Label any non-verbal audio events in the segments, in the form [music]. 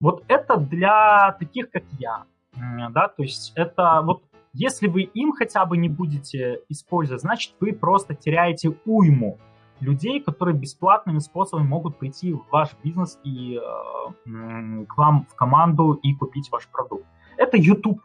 Вот это для таких, как я, да, то есть это вот если вы им хотя бы не будете использовать, значит вы просто теряете уйму людей, которые бесплатными способами могут прийти в ваш бизнес и э, к вам в команду и купить ваш продукт. Это YouTube.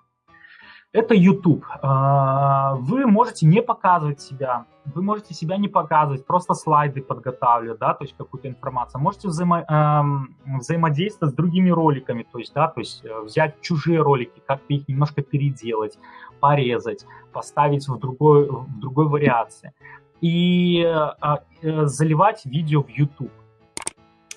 Это YouTube. Э, вы можете не показывать себя, вы можете себя не показывать, просто слайды подготавливать, да, то есть какую-то информацию. Можете взаимо, э, взаимодействовать с другими роликами, то есть, да, то есть э, взять чужие ролики, как-то их немножко переделать, порезать, поставить в другой, в другой вариации и а, э, заливать видео в YouTube.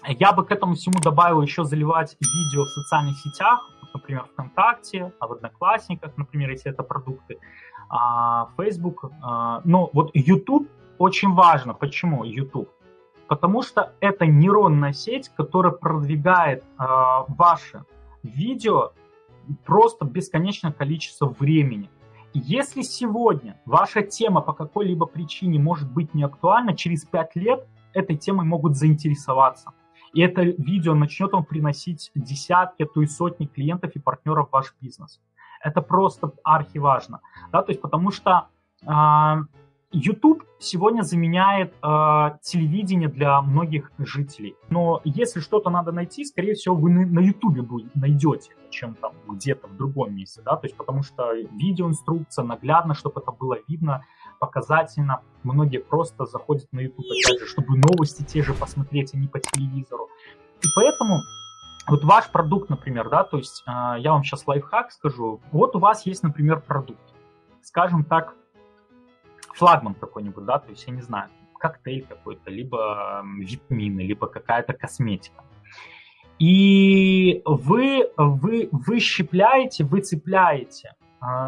Я бы к этому всему добавил еще заливать видео в социальных сетях, например, ВКонтакте, а в Одноклассниках, например, если это продукты, а, Facebook. А, но вот YouTube очень важно. Почему YouTube? Потому что это нейронная сеть, которая продвигает а, ваши видео просто бесконечное количество времени. Если сегодня ваша тема по какой-либо причине может быть не актуальна, через 5 лет этой темой могут заинтересоваться. И это видео начнет вам приносить десятки, а то и сотни клиентов и партнеров в ваш бизнес. Это просто архиважно. Да, то есть потому что э, YouTube сегодня заменяет э, телевидение для многих жителей. Но если что-то надо найти, скорее всего, вы на YouTube найдете, чем там где-то в другом месте, да, то есть потому что видеоинструкция наглядно, чтобы это было видно, показательно. Многие просто заходят на YouTube, опять же, чтобы новости те же посмотреть, а не по телевизору. И поэтому вот ваш продукт, например, да, то есть э, я вам сейчас лайфхак скажу. Вот у вас есть, например, продукт, скажем так, флагман какой-нибудь, да, то есть, я не знаю, коктейль какой-то, либо витамины, либо какая-то косметика. И вы, вы, вы щепляете, вы цепляете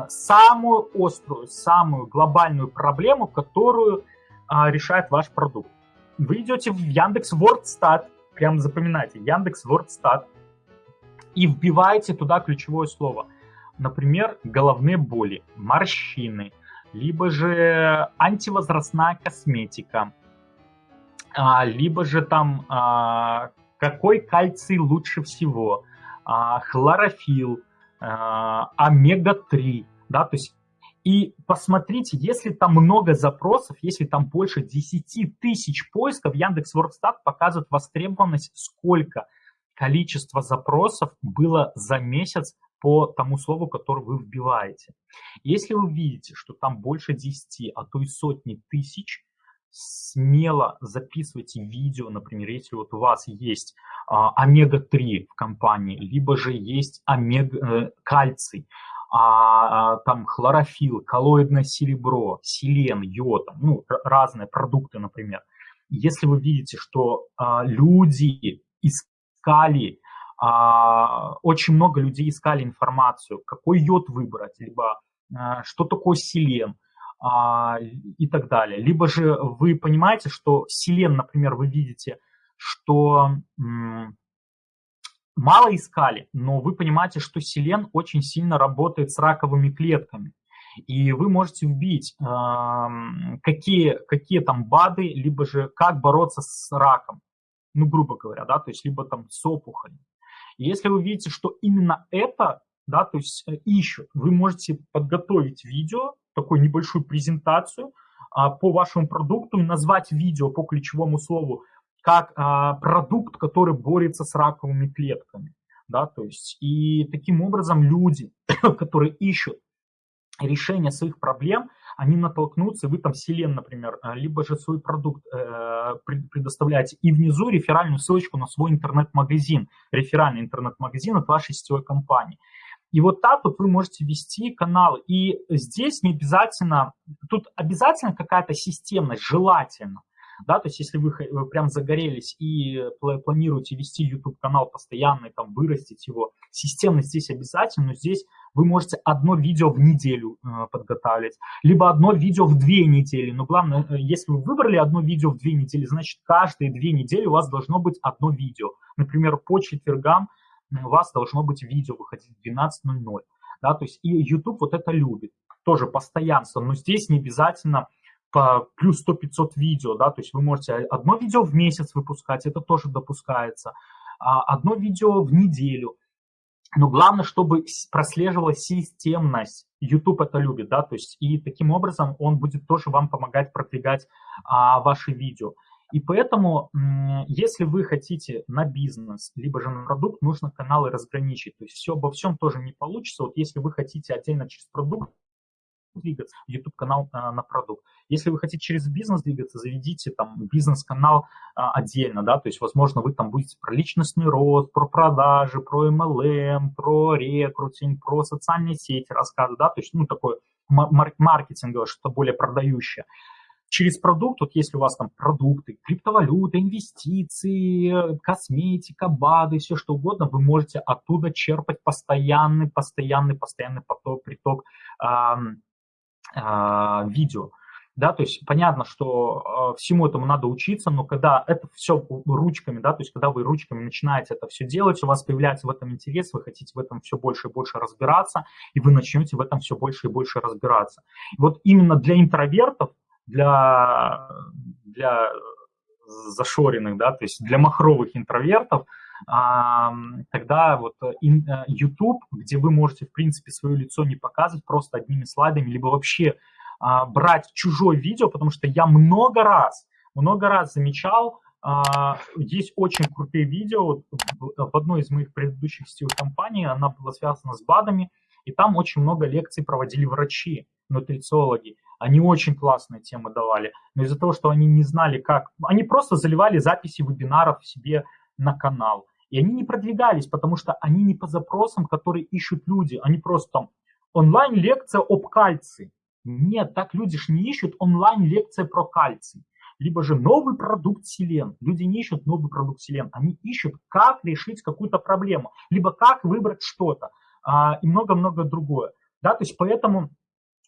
самую острую, самую глобальную проблему, которую э, решает ваш продукт. Вы идете в Яндекс Вордстат, прям запоминайте, Яндекс Вордстат, и вбиваете туда ключевое слово. Например, головные боли, морщины, либо же антивозрастная косметика, а, либо же там а, какой кальций лучше всего, а, хлорофилл, омега-3, да, то есть и посмотрите, если там много запросов, если там больше 10 тысяч поисков, Яндекс Вордстат показывает востребованность, сколько количество запросов было за месяц по тому слову, которое вы вбиваете. Если вы видите, что там больше 10, а то и сотни тысяч, смело записывайте видео, например, если вот у вас есть а, омега-3 в компании, либо же есть омега, э, кальций, а, а, там хлорофилл, коллоидное серебро, селен, йод, ну, разные продукты, например. Если вы видите, что а, люди искали а, очень много людей искали информацию, какой йод выбрать, либо а, что такое селен а, и так далее. Либо же вы понимаете, что селен, например, вы видите, что мало искали, но вы понимаете, что селен очень сильно работает с раковыми клетками. И вы можете вбить, какие, какие там БАДы, либо же как бороться с раком. Ну, грубо говоря, да, то есть либо там с опухолью если вы видите, что именно это, да, то есть э, ищут, вы можете подготовить видео, такую небольшую презентацию а, по вашему продукту и назвать видео по ключевому слову как а, продукт, который борется с раковыми клетками. Да, то есть, и таким образом люди, [coughs] которые ищут решение своих проблем, они натолкнутся, вы там Селен, например, э, либо же свой продукт э, предоставляете, и внизу реферальную ссылочку на свой интернет-магазин, реферальный интернет-магазин от вашей сетевой компании. И вот так вот вы можете вести каналы. И здесь не обязательно, тут обязательно какая-то системность, желательно. Да, то есть если вы, вы прям загорелись и планируете вести YouTube-канал постоянно и там вырастить его, системность здесь обязательно, но здесь вы можете одно видео в неделю э, подготавливать, либо одно видео в две недели. Но главное, э, если вы выбрали одно видео в две недели, значит, каждые две недели у вас должно быть одно видео. Например, по четвергам у вас должно быть видео выходить в 12.00. Да, то есть и YouTube вот это любит, тоже постоянство, но здесь не обязательно по плюс 100-500 видео, да, то есть вы можете одно видео в месяц выпускать, это тоже допускается, а одно видео в неделю – но главное, чтобы прослеживалась системность. YouTube это любит, да, то есть и таким образом он будет тоже вам помогать продвигать а, ваши видео. И поэтому, если вы хотите на бизнес, либо же на продукт, нужно каналы разграничить. То есть все обо всем тоже не получится. Вот если вы хотите отдельно через продукт двигаться, YouTube-канал а, на продукт. Если вы хотите через бизнес двигаться, заведите там бизнес-канал а, отдельно, да, то есть, возможно, вы там будете про личностный рост, про продажи, про MLM, про рекрутинг, про социальные сети рассказывать, да, то есть, ну, такое маркетинговое, что-то более продающее. Через продукт, вот если у вас там продукты, криптовалюта, инвестиции, косметика, БАДы, все что угодно, вы можете оттуда черпать постоянный, постоянный, постоянный поток, приток эм, а, видео. Да, то есть понятно, что а, всему этому надо учиться, но когда это все ручками, да, то есть когда вы ручками начинаете это все делать, у вас появляется в этом интерес, вы хотите в этом все больше и больше разбираться, и вы начнете в этом все больше и больше разбираться. И вот именно для интровертов, для, для зашоренных, да, то есть для махровых интровертов, тогда вот э, YouTube, где вы можете, в принципе, свое лицо не показывать просто одними слайдами, либо вообще а, брать чужое видео, потому что я много раз, много раз замечал, а, есть очень крутые видео. В одной из моих предыдущих сетевых компаний она была связана с БАДами, и там очень много лекций проводили врачи, нутрициологи. Они очень классные темы давали, но из-за того, что они не знали, как... Они просто заливали записи вебинаров себе на канал. И они не продвигались, потому что они не по запросам, которые ищут люди. Они просто там онлайн-лекция об кальции. Нет, так люди же не ищут онлайн-лекция про кальций. Либо же новый продукт Селен. Люди не ищут новый продукт Селен. Они ищут, как решить какую-то проблему. Либо как выбрать что-то. А, и много-много другое. Да, то есть поэтому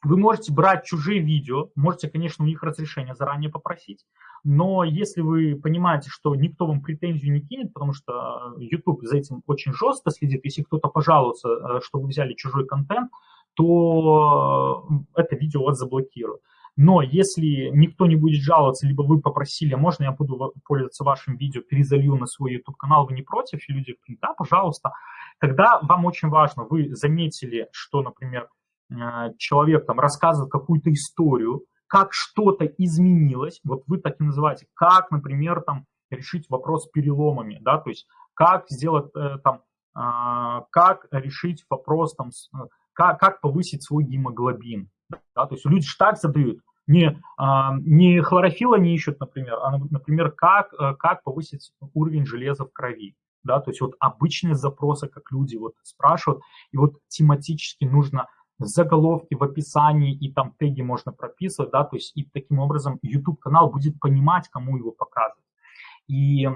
вы можете брать чужие видео, можете, конечно, у них разрешение заранее попросить, но если вы понимаете, что никто вам претензию не кинет, потому что YouTube за этим очень жестко следит, если кто-то пожалуется, э, что вы взяли чужой контент, то это видео вас заблокируют. Но если никто не будет жаловаться, либо вы попросили, а можно я буду пользоваться вашим видео, перезалью на свой YouTube-канал, вы не против, и люди говорят, да, пожалуйста, тогда вам очень важно, вы заметили, что, например, э, человек там рассказывает какую-то историю, как что-то изменилось, вот вы так и называете, как, например, там решить вопрос с переломами, да, то есть как сделать э, там, э, как решить вопрос там, э, как, как повысить свой гемоглобин, да, то есть люди же так задают, не, а, не хлорофила не ищут, например, а, например, как, э, как повысить уровень железа в крови. Да, то есть вот обычные запросы, как люди вот спрашивают, и вот тематически нужно в заголовке, в описании, и там теги можно прописывать, да, то есть и таким образом YouTube-канал будет понимать, кому его показывать. И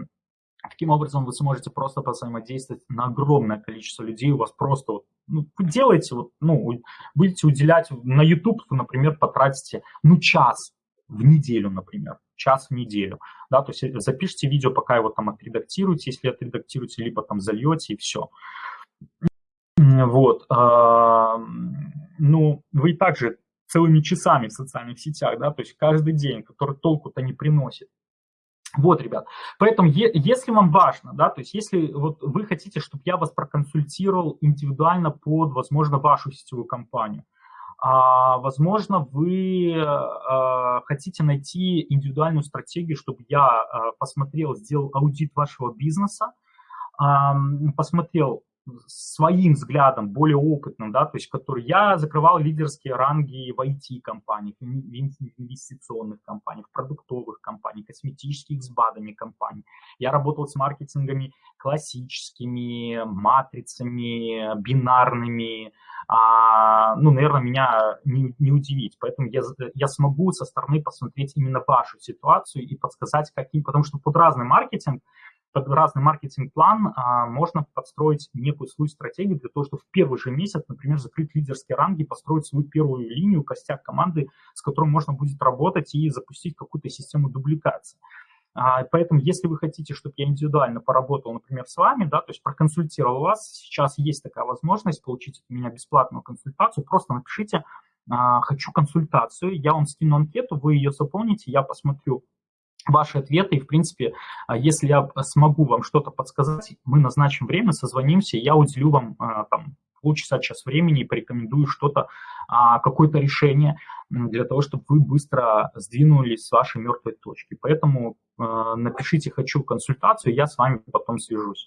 таким образом вы сможете просто взаимодействовать на огромное количество людей, у вас просто, вот, ну, вы делаете, вот, ну, будете уделять, на YouTube вы, например, потратите, ну, час в неделю, например, час в неделю, да, то есть запишите видео, пока его там отредактируете, если отредактируете, либо там зальете и все. Вот. Ну, вы также целыми часами в социальных сетях, да, то есть каждый день, который толку-то не приносит. Вот, ребят, поэтому если вам важно, да, то есть если вот вы хотите, чтобы я вас проконсультировал индивидуально под, возможно, вашу сетевую компанию, а, возможно, вы а, хотите найти индивидуальную стратегию, чтобы я а, посмотрел, сделал аудит вашего бизнеса, а, посмотрел, своим взглядом, более опытным, да, то есть который я закрывал лидерские ранги в IT-компаниях, в инвестиционных компаниях, продуктовых компаниях, косметических с БАДами компаний. Я работал с маркетингами классическими, матрицами, бинарными. А, ну, наверное, меня не, не удивить. Поэтому я, я смогу со стороны посмотреть именно вашу ситуацию и подсказать, каким, потому что под разный маркетинг под разный маркетинг-план а, можно подстроить некую свою стратегию для того, чтобы в первый же месяц, например, закрыть лидерские ранги, построить свою первую линию, костяк команды, с которой можно будет работать и запустить какую-то систему дубликации. А, поэтому, если вы хотите, чтобы я индивидуально поработал, например, с вами, да, то есть проконсультировал вас, сейчас есть такая возможность получить от меня бесплатную консультацию, просто напишите а, «хочу консультацию», я вам скину анкету, вы ее заполните, я посмотрю, ваши ответы. И, в принципе, а, если я смогу вам что-то подсказать, мы назначим время, созвонимся, я уделю вам а, там полчаса, час времени и порекомендую что-то, а, какое-то решение для того, чтобы вы быстро сдвинулись с вашей мертвой точки. Поэтому напишите «хочу консультацию», я с вами потом свяжусь.